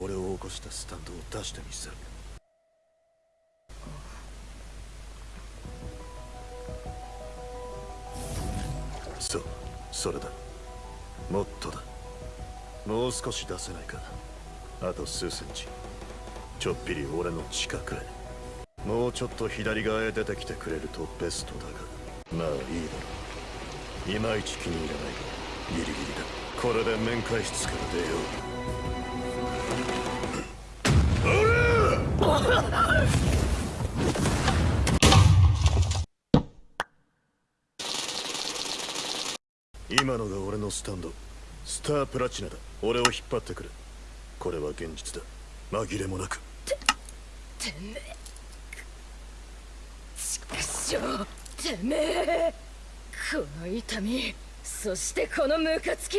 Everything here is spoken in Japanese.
俺を起こしたスタンドを出してみせる。そうそれだ。もっとだ。もう少し出せないかあと数センチ。ちょっぴり俺の近くへ。もうちょっと左側へ出てきてくれるとベストだが。まあいいだろう。いまいち気に入らないがギリギリだ。これで面会室から出よう。今のが俺のスタンド。スタープラチナだ。俺を引っ張ってくれこれは現実だ。紛れもなく。ててめえ。ちくしょうてめえ。この痛み。そしてこのムカつき。